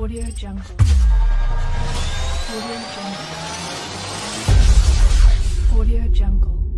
Audio Jungle. Audio Jungle. Audio Jungle.